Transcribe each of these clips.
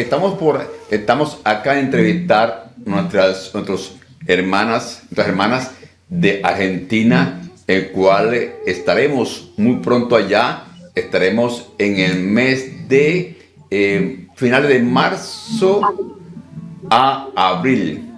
estamos, por, estamos acá a entrevistar nuestras, nuestras hermanas, nuestras hermanas de Argentina, el cual estaremos muy pronto allá. Estaremos en el mes de eh, finales de marzo a abril.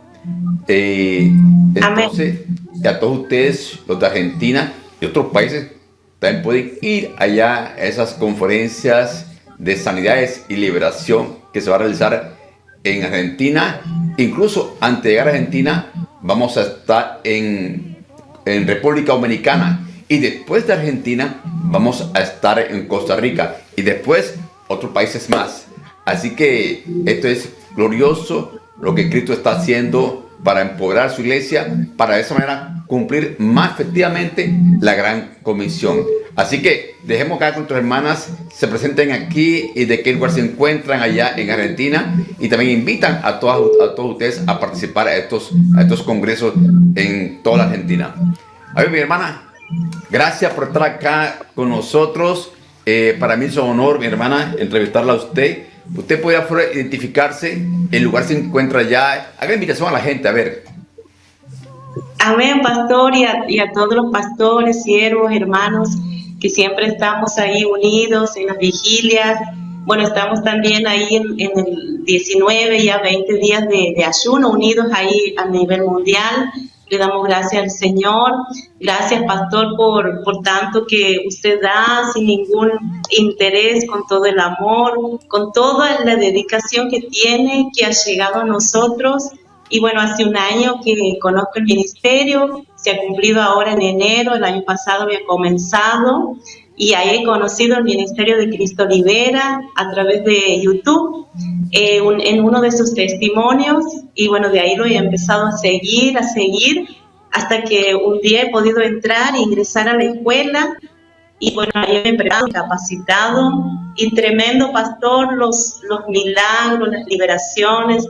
Eh, entonces, a todos ustedes, los de Argentina y otros países, también pueden ir allá a esas conferencias de sanidades y liberación que se va a realizar en Argentina. Incluso antes de llegar a Argentina, vamos a estar en, República Dominicana. Y después de Argentina, vamos a estar en Costa Rica. Y después, otros países más. Así que esto es glorioso lo que Cristo está haciendo para empoderar su iglesia, para de esa manera cumplir más efectivamente la gran comisión. Así que dejemos que nuestras hermanas se presenten aquí y de qué lugar se encuentran allá en Argentina y también invitan a todas a todos ustedes a participar a estos, a estos congresos en toda la Argentina. A ver, mi hermana, gracias por estar acá con nosotros. Eh, para mí es un honor, mi hermana, entrevistarla a usted. Usted puede identificarse, el lugar se encuentra ya. Haga invitación a la gente, a ver. Amén, pastor, y a, y a todos los pastores, siervos, hermanos, que siempre estamos ahí unidos en las vigilias. Bueno, estamos también ahí en, el 19, ya 20 días de, de ayuno, unidos ahí a nivel mundial. Le damos gracias al Señor. Gracias, pastor, por, por tanto que usted da sin ningún interés, con todo el amor, con toda la dedicación que tiene, que ha llegado a nosotros. Y bueno, hace un año que conozco el ministerio, se ha cumplido ahora en enero, el año pasado había comenzado y ahí he conocido el Ministerio de Cristo Libera a través de YouTube, eh, en uno de sus testimonios, y bueno, de ahí lo he empezado a seguir, a seguir, hasta que un día he podido entrar e ingresar a la escuela, y bueno, ahí me he preparado, capacitado, y tremendo pastor, los, los milagros, las liberaciones,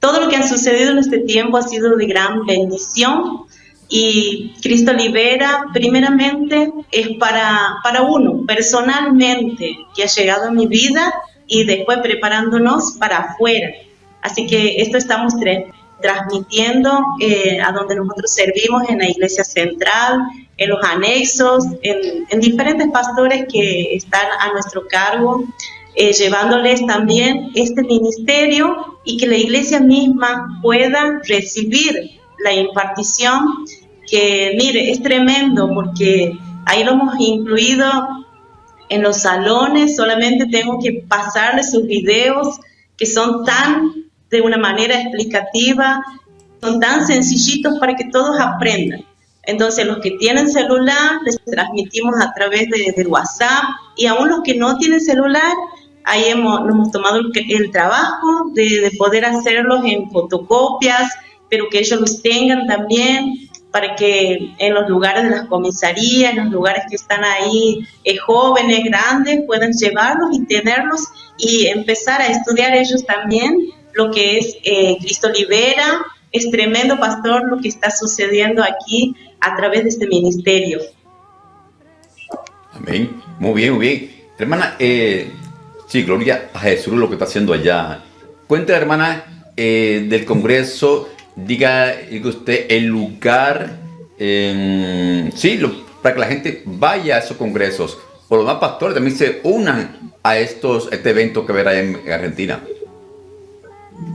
todo lo que ha sucedido en este tiempo ha sido de gran bendición, y Cristo Libera, primeramente, es para, para uno, personalmente, que ha llegado a mi vida y después preparándonos para afuera. Así que esto estamos transmitiendo eh, a donde nosotros servimos en la iglesia central, en los anexos, en, diferentes pastores que están a nuestro cargo, eh, llevándoles también este ministerio y que la iglesia misma pueda recibir la impartición, que mire, es tremendo porque ahí lo hemos incluido en los salones, solamente tengo que pasarles sus videos que son tan de una manera explicativa, son tan sencillitos para que todos aprendan. Entonces, los que tienen celular, les transmitimos a través de, WhatsApp y aún los que no tienen celular, ahí hemos, hemos tomado el, trabajo de, de, poder hacerlos en fotocopias, pero que ellos los tengan también para que en los lugares de las comisarías, en los lugares que están ahí eh, jóvenes, grandes, puedan llevarlos y tenerlos y empezar a estudiar ellos también lo que es eh, Cristo Libera. Es tremendo, pastor, lo que está sucediendo aquí a través de este ministerio. Amén. Muy bien, muy bien. Hermana, eh, sí, gloria a Jesús lo que está haciendo allá. Cuenta, hermana, eh, del Congreso diga usted el lugar, sí, para que la gente vaya a esos congresos. Por lo más pastores también se unan a estos, este evento que verá en Argentina.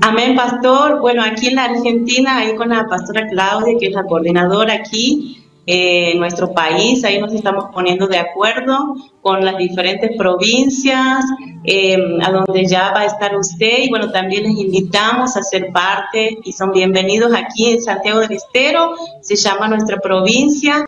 Amén, pastor. Bueno, aquí en la Argentina, ahí con la pastora Claudia, que es la coordinadora aquí, en nuestro país. Ahí nos estamos poniendo de acuerdo con las diferentes provincias, em, a donde ya va a estar usted. Y bueno, también les invitamos a ser parte y son bienvenidos aquí en Santiago del Estero. Se llama nuestra provincia.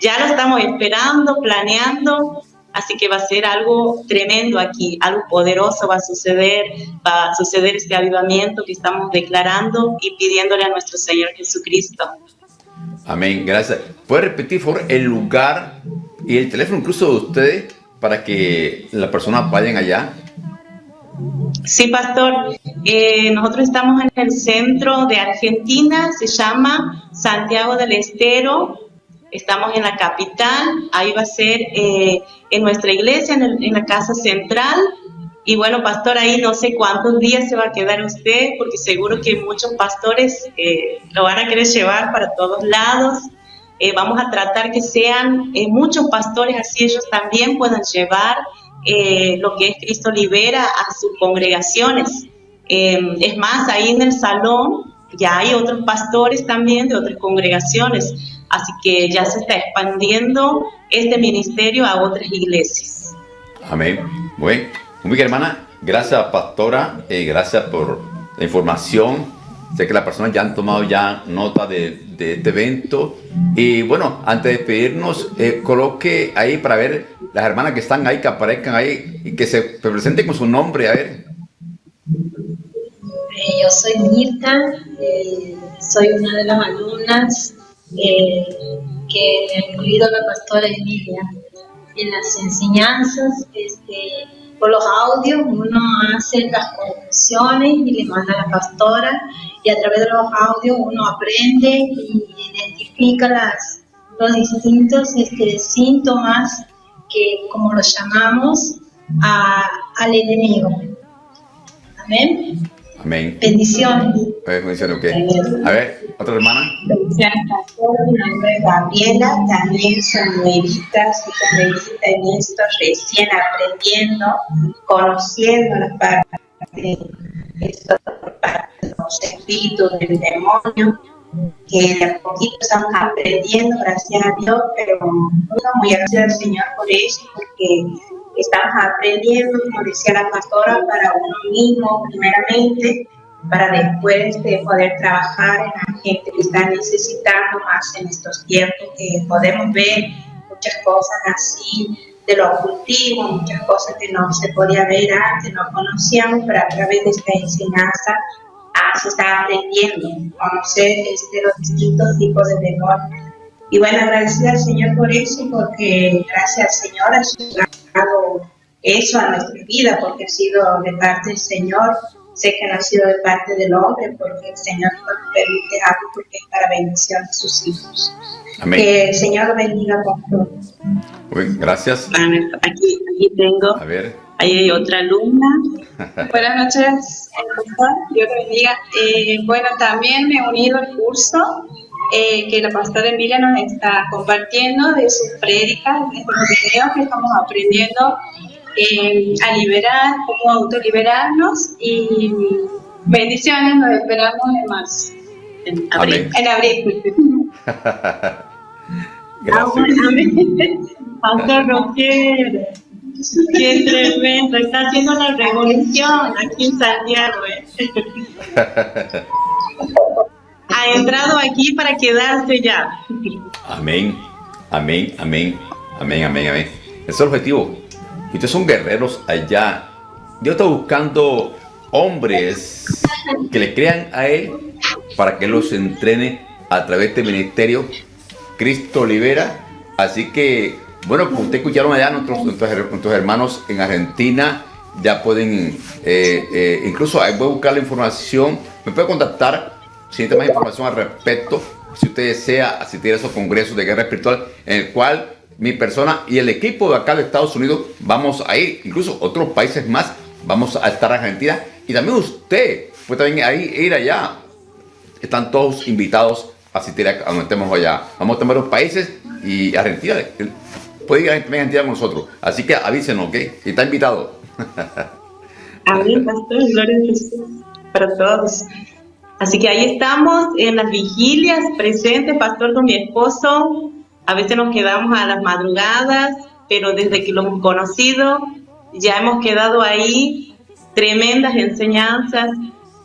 Ya lo estamos esperando, planeando Así que va a ser algo tremendo aquí, algo poderoso va a suceder, va a suceder este avivamiento que estamos declarando y pidiéndole a nuestro Señor Jesucristo. Amén, gracias. ¿Puede repetir, por favor, el lugar y el teléfono incluso de ustedes para que las personas vayan allá? Sí, pastor. Eh, nosotros estamos en el centro de Argentina, se llama Santiago del Estero. Estamos en la capital, ahí va a ser eh, en nuestra iglesia, en, la casa central. Y bueno, pastor, ahí no sé cuántos días se va a quedar usted, porque seguro que muchos pastores eh, lo van a querer llevar para todos lados. vamos a tratar que sean muchos pastores, así ellos también puedan llevar eh, lo que es Cristo Libera a sus congregaciones. Em, es más, ahí en el salón ya hay otros pastores también de otras congregaciones, así que ya se está expandiendo este ministerio a otras iglesias. Amén. Bueno, muy bien, hermana. Gracias, pastora. Eh, gracias por la información. Sé que las personas ya han tomado ya nota de, este evento. Y bueno, antes de despedirnos, eh, coloque ahí para ver las hermanas que están ahí, que aparezcan ahí y que se presenten con su nombre, a ver. Eh, yo soy Mirta, eh, soy una de las alumnas que ha incluido la pastora Emilia en las enseñanzas. Este, por los audios uno hace las conclusiones y le manda a la pastora y a través de los audios uno aprende y identifica las, los distintos este, síntomas que, como los llamamos, al enemigo. Amén. Amén. Bendiciones. Bendiciones, ok. A ver, otra hermana. Gabriela. También soy nuevita, soy nuevita en esto, recién aprendiendo, conociendo la parte de esto parte de los espíritus del demonio, que de a poquito estamos aprendiendo, gracias a Dios, pero muy gracias al Señor por eso, porque estamos aprendiendo, como decía la pastora, para uno mismo primeramente, para después de poder trabajar en la gente que está necesitando más en estos tiempos, que podemos ver muchas cosas así de lo ocultivo, muchas cosas que no se podía ver antes, no conocíamos, pero a través de esta enseñanza ah, se está aprendiendo a conocer este, los distintos tipos de demonios y bueno, agradecer al Señor por eso, porque gracias al Señor ha llegado eso a nuestra vida, porque ha sido de parte del Señor. Sé que no ha sido de parte del hombre, porque el Señor nos permite algo porque es para bendición de sus hijos. Amén. Que el Señor lo bendiga con todos. gracias. Aquí, aquí tengo. A ver. Ahí hay otra alumna. Buenas noches, Dios te bendiga. Eh, bueno, también me he unido al curso eh, que la pastora Emilia nos está compartiendo de sus prédicas, de los videos que estamos aprendiendo eh, a liberar, cómo autoliberarnos y bendiciones, nos esperamos en marzo. En abril. En abril. Gracias. Pastor Roger, qué tremendo, está haciendo la revolución aquí en Santiago. ¿eh? entrado aquí para quedarse ya. Amén, amén, amén, amén, amén, amén. Ese es el objetivo. ustedes son guerreros allá. Dios está buscando hombres que le crean a Él para que los entrene a través de este ministerio. Cristo libera. Así que, bueno, como ustedes escucharon allá, nuestros, nuestros, hermanos en Argentina ya pueden, eh, eh, incluso ahí voy a buscar la información. Me puede contactar si necesita más información al respecto, si usted desea asistir a esos congresos de guerra espiritual en el cual mi persona y el equipo de acá de Estados Unidos vamos a ir, incluso otros países más, vamos a estar en Argentina y también usted puede también ahí ir allá. Están todos invitados a asistir a donde estemos allá. Vamos a tomar los países y Argentina puede ir a Argentina con nosotros. Así que avísenos, ¿ok? Y está invitado. Amén, pastor, gloria a Jesús para todos. Así que ahí estamos en las vigilias, presente, pastor con mi esposo. A veces nos quedamos a las madrugadas, pero desde que lo hemos conocido, ya hemos quedado ahí. Tremendas enseñanzas.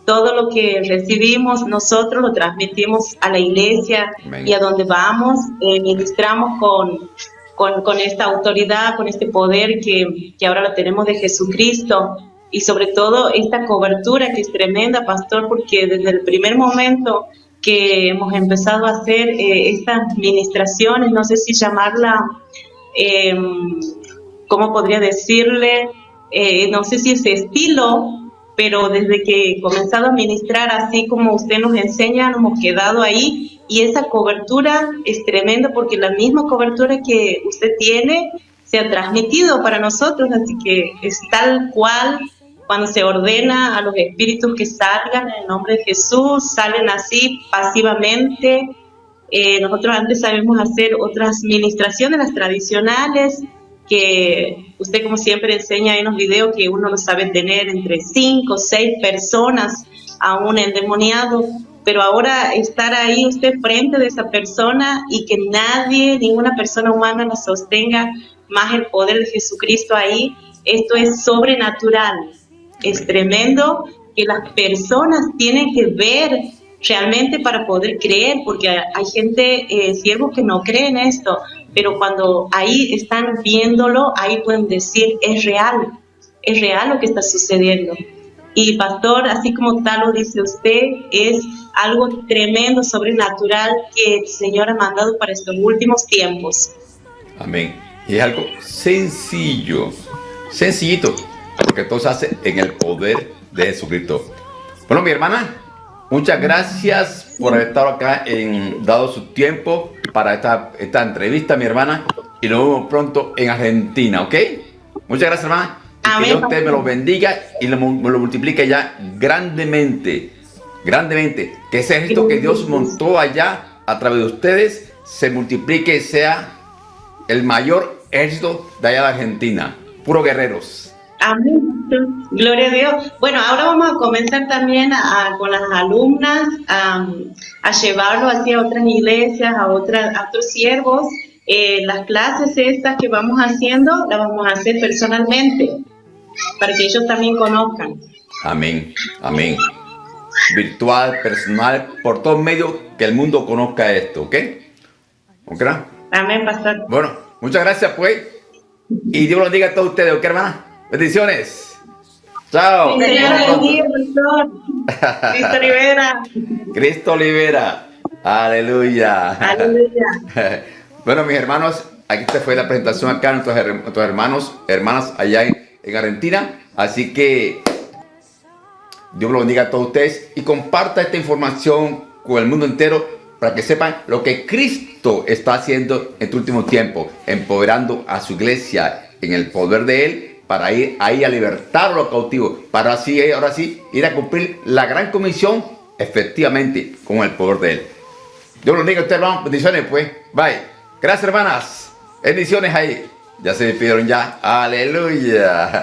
Todo lo que recibimos nosotros lo transmitimos a la iglesia y a donde vamos, eh, ministramos con, con, con, esta autoridad, con este poder que, que ahora lo tenemos de Jesucristo y sobre todo esta cobertura que es tremenda, pastor, porque desde el primer momento que hemos empezado a hacer eh, estas ministraciones, no sé si llamarla, eh, ¿cómo podría decirle? eh, no sé si es estilo, pero desde que he comenzado a ministrar así como usted nos enseña, nos hemos quedado ahí y esa cobertura es tremenda porque la misma cobertura que usted tiene se ha transmitido para nosotros, así que es tal cual cuando se ordena a los espíritus que salgan en el nombre de Jesús, salen así pasivamente. Eh, nosotros antes sabemos hacer otras ministraciones, las tradicionales, que usted como siempre enseña en los videos que uno no sabe tener entre cinco o seis personas a un endemoniado, pero ahora estar ahí usted frente de esa persona y que nadie, ninguna persona humana nos sostenga más el poder de Jesucristo ahí, esto es sobrenatural, es tremendo que las personas tienen que ver realmente para poder creer, porque hay gente, eh, siervos que no creen esto, pero cuando ahí están viéndolo, ahí pueden decir, es real, es real lo que está sucediendo. Y pastor, así como tal lo dice usted, es algo tremendo, sobrenatural que el Señor ha mandado para estos últimos tiempos. Amén. Y es algo sencillo, sencillito, porque todo se hace en el poder de Jesucristo. Bueno, mi hermana, muchas gracias por haber estado acá en dado su tiempo para esta, esta entrevista, mi hermana, y nos vemos pronto en Argentina, ¿ok? Muchas gracias, hermana. Y que Dios te me lo bendiga y lo, lo multiplique ya grandemente, grandemente. Que ese ejército que Dios montó allá a través de ustedes se multiplique y sea el mayor ejército de allá de Argentina. Puro guerreros. Amén. Gloria a Dios. Bueno, ahora vamos a comenzar también a, con las alumnas a, a, llevarlo hacia otras iglesias, a, otras, a otros siervos. Eh, las clases estas que vamos haciendo, las vamos a hacer personalmente, para que ellos también conozcan. Amén, amén. Virtual, personal, por todos medios, que el mundo conozca esto, ¿ok? ¿Ok? Amén, pastor. Bueno, muchas gracias, pues. Y Dios los diga a todos ustedes, ¿ok, hermana? Bendiciones. Chao. Cristo libera. Cristo libera. Aleluya. Aleluya. bueno, mis hermanos, aquí te fue la presentación acá nuestros, nuestros hermanos, hermanas allá en, en Argentina. Así que Dios los bendiga a todos ustedes y comparta esta información con el mundo entero para que sepan lo que Cristo está haciendo en este último tiempo, empoderando a su iglesia en el poder de Él para ir ahí a libertar a los cautivos, para así, ahora sí, ir a cumplir la gran comisión efectivamente con el poder de Él. Dios los bendiga a ustedes, hermanos. Bendiciones, pues. Bye. Gracias, hermanas. Bendiciones ahí. Ya se despidieron ya. Aleluya.